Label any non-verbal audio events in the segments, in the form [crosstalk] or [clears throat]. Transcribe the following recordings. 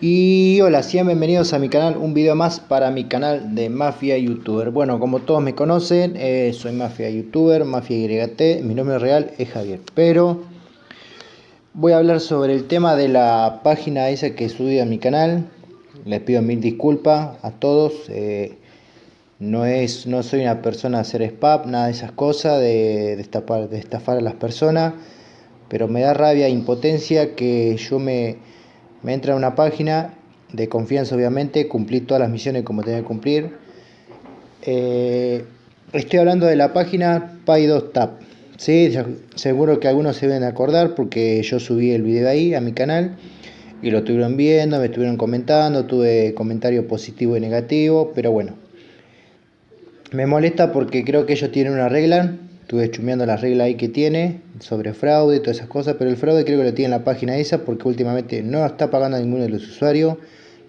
Y hola, sean bienvenidos a mi canal, un video más para mi canal de Mafia Youtuber. Bueno, como todos me conocen, eh, soy Mafia Youtuber, Mafia YT, mi nombre real es Javier. Pero voy a hablar sobre el tema de la página esa que subí a mi canal. Les pido mil disculpas a todos. Eh, no, es, no soy una persona a hacer spam, nada de esas cosas, de, estafar, de estafar a las personas. Pero me da rabia, impotencia que yo me me entra una página de confianza obviamente, cumplí todas las misiones como tenía que cumplir. Eh, estoy hablando de la página Pay2Tap. ¿sí? Seguro que algunos se deben acordar porque yo subí el video ahí a mi canal y lo estuvieron viendo, me estuvieron comentando, tuve comentarios positivos y negativos, pero bueno. Me molesta porque creo que ellos tienen una regla Estuve chumeando las reglas ahí que tiene sobre fraude y todas esas cosas, pero el fraude creo que lo tiene en la página esa porque últimamente no está pagando a ninguno de los usuarios,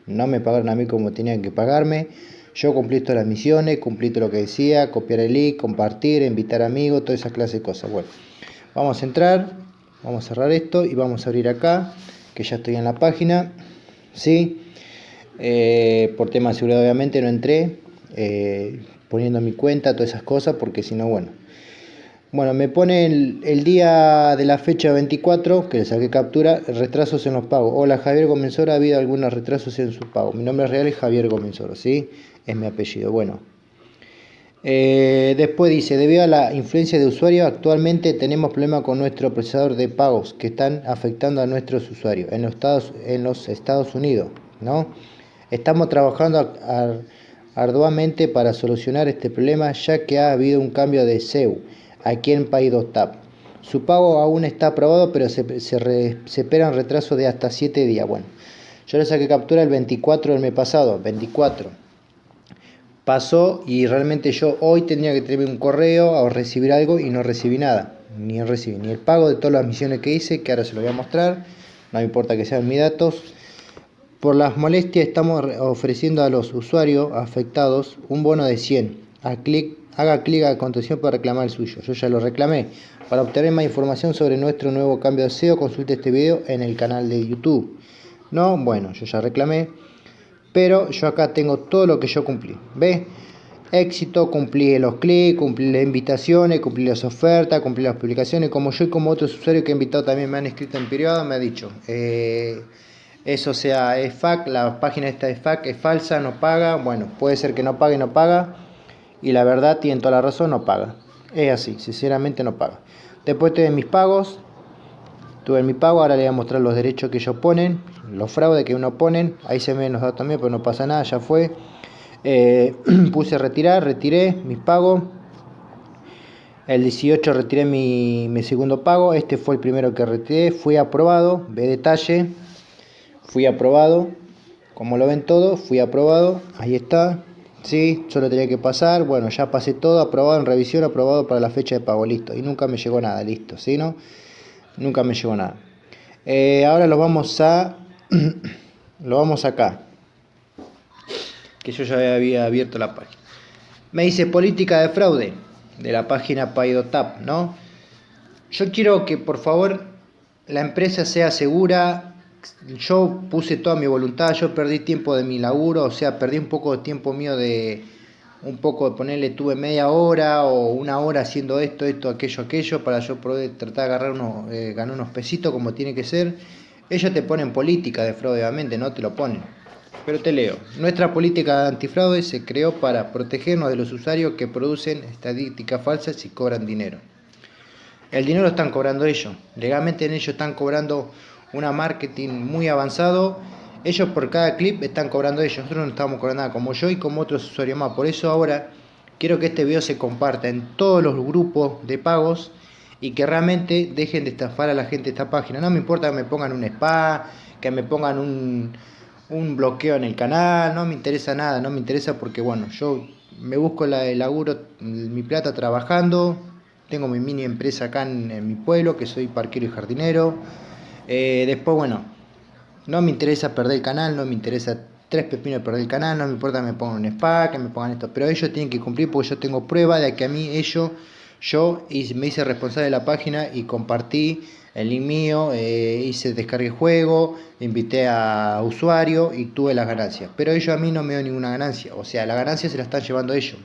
no me pagaron a mí como tenían que pagarme. Yo cumplí todas las misiones, cumplí todo lo que decía, copiar el link, compartir, invitar amigos, todas esas clases de cosas. Bueno, vamos a entrar, vamos a cerrar esto y vamos a abrir acá, que ya estoy en la página. ¿sí? Eh, por tema de seguridad obviamente no entré, eh, poniendo mi cuenta, todas esas cosas, porque si no, bueno, bueno, me pone el, día de la fecha 24, que le saqué captura, retrasos en los pagos. Hola Javier Gomenzoro, ha habido algunos retrasos en su pago. Mi nombre real es Javier Gomenzoro, ¿sí? Es mi apellido. Bueno. Eh, después dice, debido a la influencia de usuarios, actualmente tenemos problemas con nuestro procesador de pagos que están afectando a nuestros usuarios en los Estados, en los Estados Unidos, ¿no? Estamos trabajando arduamente para solucionar este problema ya que ha habido un cambio de SEU aquí en Pay2Tap. Su pago aún está aprobado, pero se, se, espera un retraso de hasta 7 días. Bueno, yo le saqué captura el 24 del mes pasado, 24. Pasó y realmente yo hoy tendría que tener un correo o recibir algo y no recibí nada. Ni recibí ni el pago de todas las misiones que hice, que ahora se lo voy a mostrar. No me importa que sean mis datos. Por las molestias estamos ofreciendo a los usuarios afectados un bono de 100 a clic haga clic a continuación para reclamar el suyo. Yo ya lo reclamé. Para obtener más información sobre nuestro nuevo cambio de SEO, consulte este video en el canal de YouTube. No, bueno, yo ya reclamé. Pero yo acá tengo todo lo que yo cumplí. ¿Ve? Éxito, cumplí los clics, cumplí las invitaciones, cumplí las ofertas, cumplí las publicaciones. Como yo y como otros usuarios que he invitado también me han escrito en privado, me ha dicho... Eh, eso sea, es FAC, la página esta de FAC es falsa, no paga. Bueno, puede ser que no pague, no paga y la verdad tiene toda la razón, no paga. Es así, sinceramente no paga. Después tuve mis pagos, tuve mi pago, ahora le voy a mostrar los derechos que ellos ponen, los fraudes que uno ponen, ahí se ven los datos también, pero no pasa nada, ya fue. Eh, [clears throat] puse retirar, retiré mis pagos. El 18 retiré mi, mi, segundo pago, este fue el primero que retiré, fui aprobado, ve detalle, fui aprobado, como lo ven todos, fui aprobado, ahí está, Sí, solo tenía que pasar, bueno, ya pasé todo, aprobado en revisión, aprobado para la fecha de pago, listo. Y nunca me llegó nada, listo, ¿sí, no? Nunca me llegó nada. Eh, ahora lo vamos a... [clears throat] lo vamos acá. Que yo ya había abierto la página. Me dice política de fraude de la página Paidotap, ¿no? Yo quiero que por favor la empresa sea segura, yo puse toda mi voluntad, yo perdí tiempo de mi laburo, o sea, perdí un poco de tiempo mío de, un poco de ponerle, tuve media hora o una hora haciendo esto, esto, aquello, aquello, para yo poder tratar de agarrar unos, eh, ganar unos pesitos como tiene que ser. Ellos te ponen política de fraude, obviamente, no te lo ponen. Pero te leo. Nuestra política de antifraude se creó para protegernos de los usuarios que producen estadísticas falsas y cobran dinero. El dinero lo están cobrando ellos. Legalmente en ellos están cobrando una marketing muy avanzado. Ellos por cada clip están cobrando ellos, nosotros no estamos cobrando nada, como yo y como otros usuarios más. Por eso ahora quiero que este video se comparta en todos los grupos de pagos y que realmente dejen de estafar a la gente esta página. No me importa que me pongan un spa, que me pongan un, un bloqueo en el canal, no me interesa nada, no me interesa porque bueno, yo me busco la, el laburo, mi plata trabajando, tengo mi mini empresa acá en mi pueblo, que soy parquero y jardinero, eh, después, bueno, no me interesa perder el canal, no me interesa tres pepinos de perder el canal, no me importa que me pongan un spa, que me pongan esto, pero ellos tienen que cumplir porque yo tengo prueba de que a mí ellos, yo me hice responsable de la página y compartí el link mío, eh, hice descargué juego, invité a usuario y tuve las ganancias. Pero ellos a mí no me dio ninguna ganancia, o sea, la ganancia se la están llevando ellos.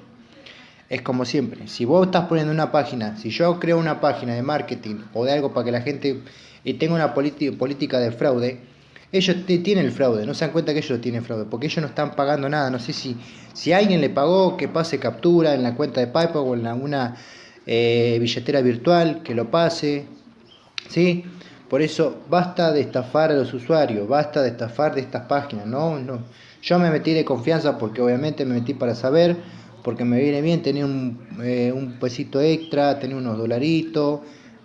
Es como siempre, si vos estás poniendo una página, si yo creo una página de marketing o de algo para que la gente y tenga una política de fraude, ellos tienen el fraude, no se dan cuenta que ellos tienen fraude, porque ellos no están pagando nada. No sé si, si alguien le pagó, que pase captura en la cuenta de PayPal o en alguna eh, billetera virtual, que lo pase, ¿sí? Por eso basta de estafar a los usuarios, basta de estafar de estas páginas, ¿no? no. Yo me metí de confianza porque obviamente me metí para saber, porque me viene bien tener un, eh, un pesito extra, tener unos dolaritos,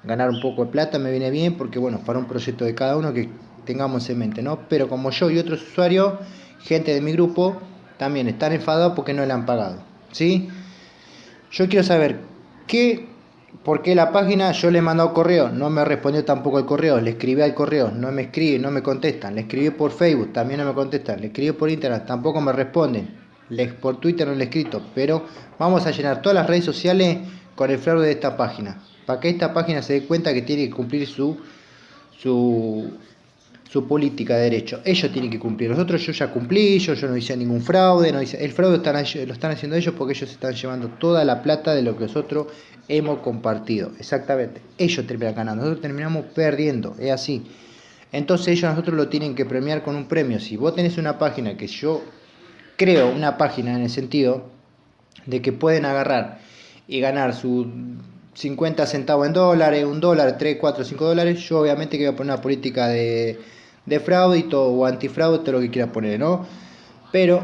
ganar un poco de plata, me viene bien porque, bueno, para un proyecto de cada uno que tengamos en mente, ¿no? Pero como yo y otros usuarios, gente de mi grupo, también están enfadados porque no le han pagado, ¿sí? Yo quiero saber qué ¿Por qué la página? Yo le he mandado correo, no me respondió tampoco el correo, le escribí al correo, no me escribe, no me contestan, le escribí por Facebook, también no me contestan, le escribí por Internet, tampoco me responden, le, por Twitter no le he escrito, pero vamos a llenar todas las redes sociales con el fraude de esta página, para que esta página se dé cuenta que tiene que cumplir su, su, política de derecho. Ellos tienen que cumplir. Nosotros yo ya cumplí, yo, yo no hice ningún fraude, no hice, el fraude lo están haciendo ellos porque ellos están llevando toda la plata de lo que nosotros hemos compartido. Exactamente. Ellos terminan ganando, nosotros terminamos perdiendo. Es así. Entonces ellos a nosotros lo tienen que premiar con un premio. Si vos tenés una página que yo creo, una página en el sentido de que pueden agarrar y ganar su 50 centavos en dólares, un dólar, 3, 4, 5 dólares, yo obviamente que voy a poner una política de, de fraude o antifraude, todo lo que quiera poner, ¿no? Pero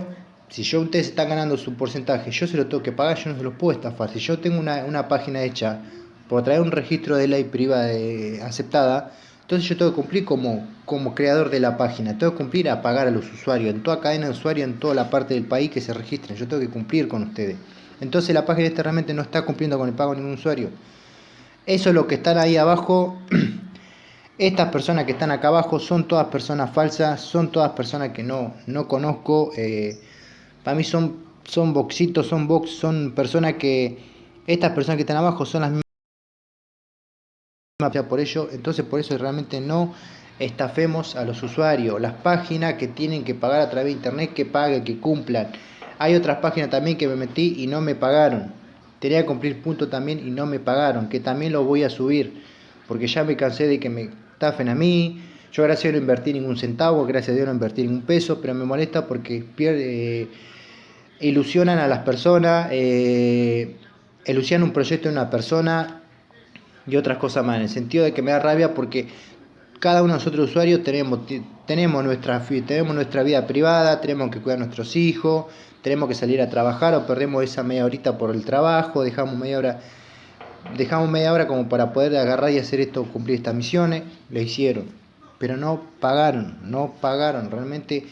si yo ustedes están ganando su porcentaje, yo se lo tengo que pagar, yo no se los puedo estafar. Si yo tengo una, página hecha por traer un registro de ley privada aceptada, entonces yo tengo que cumplir como, como creador de la página, tengo que cumplir a pagar a los usuarios, en toda cadena de usuarios, en toda la parte del país que se registren, yo tengo que cumplir con ustedes. Entonces la página esta realmente no está cumpliendo con el pago de ningún usuario. Eso es lo que están ahí abajo. [clears throat] Estas personas que están acá abajo son todas personas falsas, son todas personas que no, no conozco. Eh, para mí son, son boxitos, son box, son personas que, estas personas que están abajo son las mismas por ello, entonces por eso realmente no estafemos a los usuarios, las páginas que tienen que pagar a través de internet, que paguen, que cumplan. Hay otras páginas también que me metí y no me pagaron. Tenía que cumplir punto también y no me pagaron, que también lo voy a subir, porque ya me cansé de que me estafen a mí. Yo gracias a Dios no invertí ningún centavo, gracias a Dios no invertí ningún peso, pero me molesta porque pierde ilusionan a las personas, eh, ilusionan un proyecto de una persona y otras cosas más, en el sentido de que me da rabia porque cada uno de nosotros usuarios tenemos, tenemos, nuestra, tenemos nuestra vida privada, tenemos que cuidar a nuestros hijos, tenemos que salir a trabajar o perdemos esa media horita por el trabajo, dejamos media hora dejamos media hora como para poder agarrar y hacer esto, cumplir estas misiones, lo hicieron, pero no pagaron, no pagaron, realmente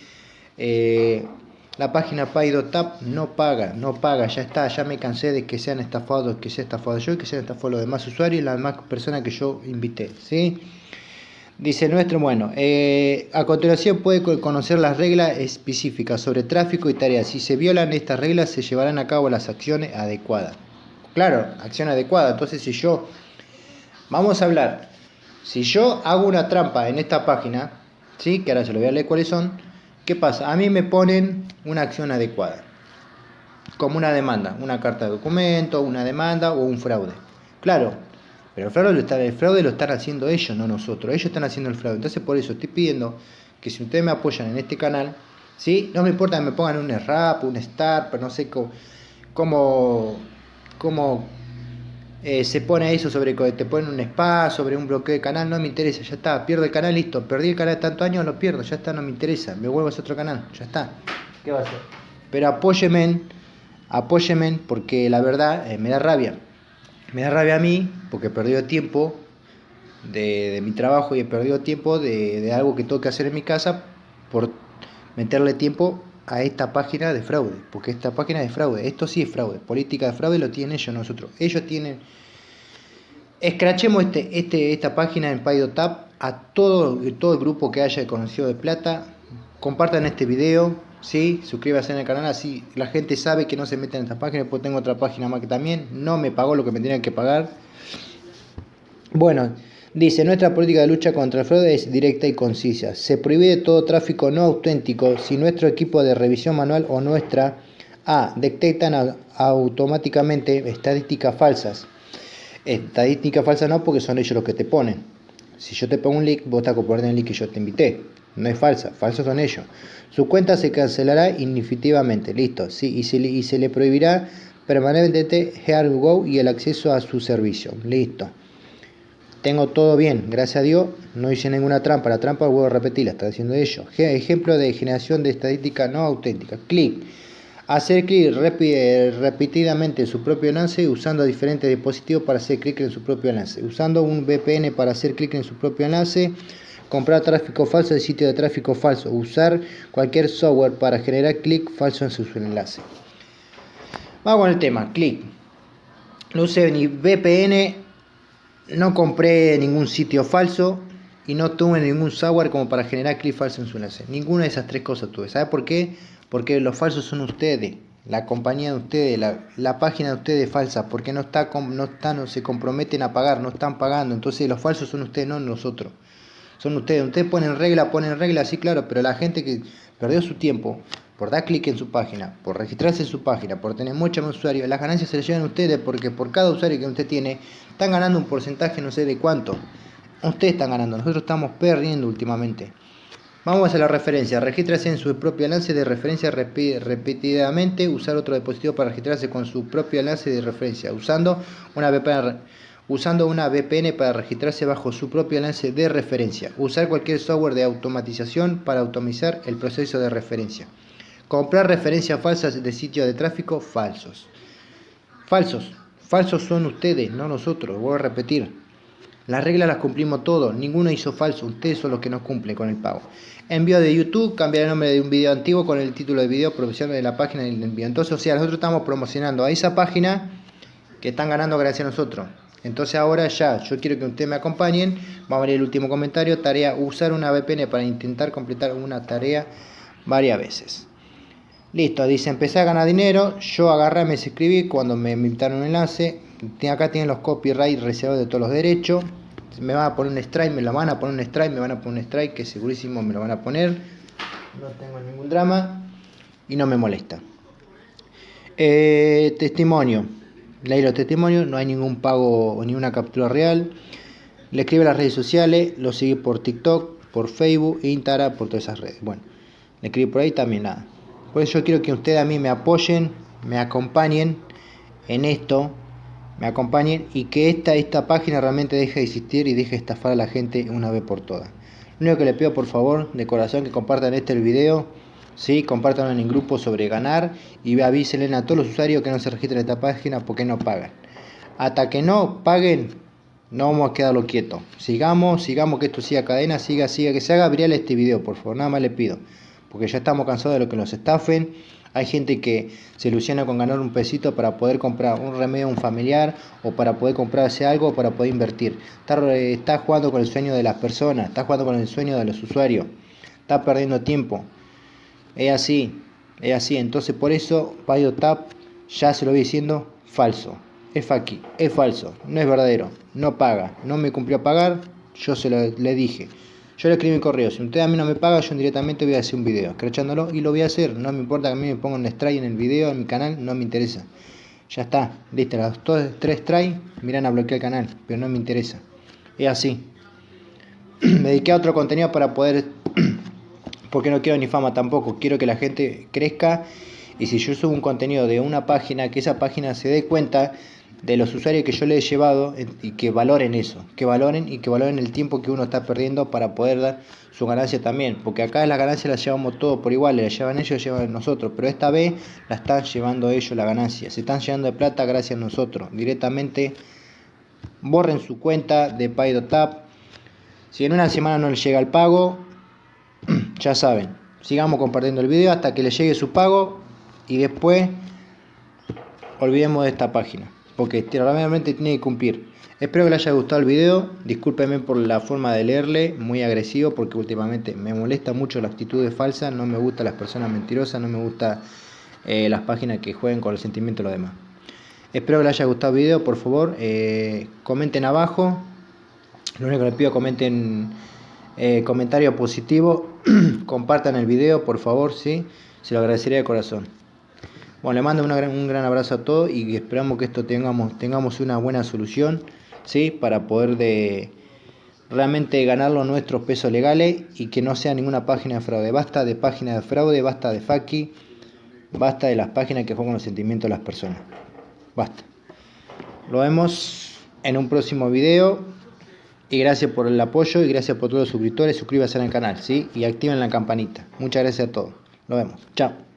eh, la página PayDotap no paga, no paga, ya está, ya me cansé de que sean estafados, que sea estafado yo y que sean estafados los demás usuarios y las demás personas que yo invité, ¿sí? Dice nuestro, bueno, eh, a continuación puede conocer las reglas específicas sobre tráfico y tareas. Si se violan estas reglas, se llevarán a cabo las acciones adecuadas. Claro, acción adecuada. Entonces, si yo, vamos a hablar, si yo hago una trampa en esta página, ¿sí? que ahora se lo voy a leer cuáles son, ¿Qué pasa? A mí me ponen una acción adecuada, como una demanda, una carta de documento, una demanda o un fraude. Claro, pero el fraude, lo está, el fraude lo están haciendo ellos, no nosotros. Ellos están haciendo el fraude. Entonces por eso estoy pidiendo que si ustedes me apoyan en este canal, ¿sí? no me importa que me pongan un rap, un start, pero no sé cómo, cómo, cómo eh, se pone eso sobre te ponen un spa, sobre un bloqueo de canal, no me interesa, ya está, pierdo el canal, listo, perdí el canal de tantos años, lo pierdo, ya está, no me interesa, me vuelvo a ese otro canal, ya está. ¿Qué va a hacer? Pero apóyeme, apóyeme, porque la verdad eh, me da rabia. Me da rabia a mí, porque he perdido tiempo de, mi trabajo y he perdido tiempo de, algo que tengo que hacer en mi casa por meterle tiempo a esta página de fraude, porque esta página de fraude, esto sí es fraude, política de fraude lo tienen ellos, nosotros. Ellos tienen, escrachemos este, este, esta página en PaidoTap a todo, todo el grupo que haya conocido de plata, compartan este video, ¿sí? suscríbase en el canal, así la gente sabe que no se mete en esta página, después tengo otra página más que también no me pagó lo que me tenían que pagar. Bueno, dice, nuestra política de lucha contra el fraude es directa y concisa. Se prohíbe todo tráfico no auténtico si nuestro equipo de revisión manual o nuestra A detectan automáticamente estadísticas falsas. Estadísticas falsas no porque son ellos los que te ponen. Si yo te pongo un link, vos te acoplas en el link que yo te invité. No es falsa, falsos son ellos. Su cuenta se cancelará indefinitivamente, listo. Sí, y, se, y se le prohibirá permanentemente Go y el acceso a su servicio, listo. Tengo todo bien, gracias a Dios, no hice ninguna trampa. La trampa, vuelvo a repetirla, está haciendo ellos. Ejemplo de generación de estadística no auténtica. Clic. Hacer clic repetidamente en su propio enlace usando diferentes dispositivos para hacer clic en su propio enlace. Usando un VPN para hacer clic en su propio enlace comprar tráfico falso de sitio de tráfico falso, usar cualquier software para generar clic falso en su enlace. Vamos con el tema, clic. No usé ni VPN, no compré ningún sitio falso y no tuve ningún software como para generar clic falso en su enlace. Ninguna de esas tres cosas tuve. ¿Sabe por qué? Porque los falsos son ustedes, la compañía de ustedes, la, página de ustedes es falsa, porque no, está, no, están, no se comprometen a pagar, no están pagando. Entonces los falsos son ustedes, no nosotros son ustedes. Ustedes ponen regla, ponen regla, sí, claro, pero la gente que perdió su tiempo por dar clic en su página, por registrarse en su página, por tener muchos más usuarios, las ganancias se las llevan ustedes porque por cada usuario que usted tiene, están ganando un porcentaje no sé de cuánto. Ustedes están ganando, nosotros estamos perdiendo últimamente. Vamos a la referencia. Regístrase en su propio enlace de referencia repetidamente. Usar otro dispositivo para registrarse con su propio enlace de referencia. Usando una VPN usando una VPN para registrarse bajo su propio enlace de referencia. Usar cualquier software de automatización para automatizar el proceso de referencia. Comprar referencias falsas de sitios de tráfico falsos. Falsos. Falsos son ustedes, no nosotros. Voy a repetir. Las reglas las cumplimos todos. Ninguno hizo falso. Ustedes son los que no cumplen con el pago. Envío de YouTube. Cambiar el nombre de un video antiguo con el título de video profesional de la página del envío. Entonces, o sea, nosotros estamos promocionando a esa página que están ganando gracias a nosotros. Entonces ahora ya, yo quiero que ustedes me acompañen. Vamos a ver el último comentario. Tarea, usar una VPN para intentar completar una tarea varias veces. Listo, dice, empecé a ganar dinero. Yo agarré, me suscribí cuando me invitaron un enlace. Acá tienen los copyright reservados de todos los derechos. Me van a poner un strike, me lo van a poner un strike, me van a poner un strike, que segurísimo me lo van a poner. No tengo ningún drama y no me molesta. Eh, testimonio. Leí los testimonios, no hay ningún pago o ninguna captura real. Le escribe a las redes sociales, lo sigue por TikTok, por Facebook, Instagram, por todas esas redes. Bueno, le escribe por ahí también nada. Por eso yo quiero que ustedes a mí me apoyen, me acompañen en esto, me acompañen y que esta, esta página realmente deje de existir y deje de estafar a la gente una vez por todas. Lo único que le pido por favor, de corazón, que compartan este video ¿sí? Compártanlo en el grupo sobre ganar y avísenle a todos los usuarios que no se registren en esta página porque no pagan. Hasta que no paguen, no vamos a quedarlo quieto. Sigamos, sigamos que esto siga cadena, siga, siga, que se haga viral este video, por favor, nada más le pido. Porque ya estamos cansados de lo que nos estafen. Hay gente que se ilusiona con ganar un pesito para poder comprar un remedio a un familiar o para poder comprarse algo o para poder invertir. Está, jugando con el sueño de las personas, está jugando con el sueño de los usuarios. Está perdiendo tiempo. Es así, es así. Entonces por eso Tap ya se lo voy diciendo, falso. Es aquí, es falso, no es verdadero, no paga, no me cumplió a pagar, yo se lo le dije. Yo le escribí mi correo, si usted a mí no me paga, yo directamente voy a hacer un video, escrachándolo y lo voy a hacer. No me importa que a mí me pongan un strike en el video, en mi canal, no me interesa. Ya está, listo, las dos, tres strikes, miran a bloquear el canal, pero no me interesa. Es así. [clears throat] me dediqué a otro contenido para poder [clears throat] porque no quiero ni fama tampoco, quiero que la gente crezca y si yo subo un contenido de una página, que esa página se dé cuenta de los usuarios que yo le he llevado y que valoren eso, que valoren y que valoren el tiempo que uno está perdiendo para poder dar su ganancia también, porque acá la ganancia la llevamos todos por igual, la llevan ellos, la llevan nosotros, pero esta vez la están llevando ellos la ganancia, se están llenando de plata gracias a nosotros, directamente borren su cuenta de PayDotap, si en una semana no les llega el pago, [clears throat] ya saben, sigamos compartiendo el video hasta que les llegue su pago y después olvidemos de esta página. Porque realmente tiene que cumplir. Espero que les haya gustado el video, discúlpenme por la forma de leerle, muy agresivo porque últimamente me molesta mucho la actitud de falsa, no me gustan las personas mentirosas, no me gustan eh, las páginas que jueguen con el sentimiento de los demás. Espero que les haya gustado el video, por favor, eh, comenten abajo, lo único que les pido comenten eh, comentario positivo, [clears throat] compartan el video, por favor, sí, se lo agradecería de corazón. Bueno, le mando un gran abrazo a todos y esperamos que esto tengamos, tengamos una buena solución, ¿sí? Para poder de realmente ganar los nuestros pesos legales y que no sea ninguna página de fraude. Basta de páginas de fraude, basta de faki, basta de las páginas que juegan los sentimientos de las personas. Basta. Lo vemos en un próximo video. Y gracias por el apoyo y gracias por todos los suscriptores. Suscríbanse al canal, ¿sí? Y activen la campanita. Muchas gracias a todos. Nos vemos. Chao.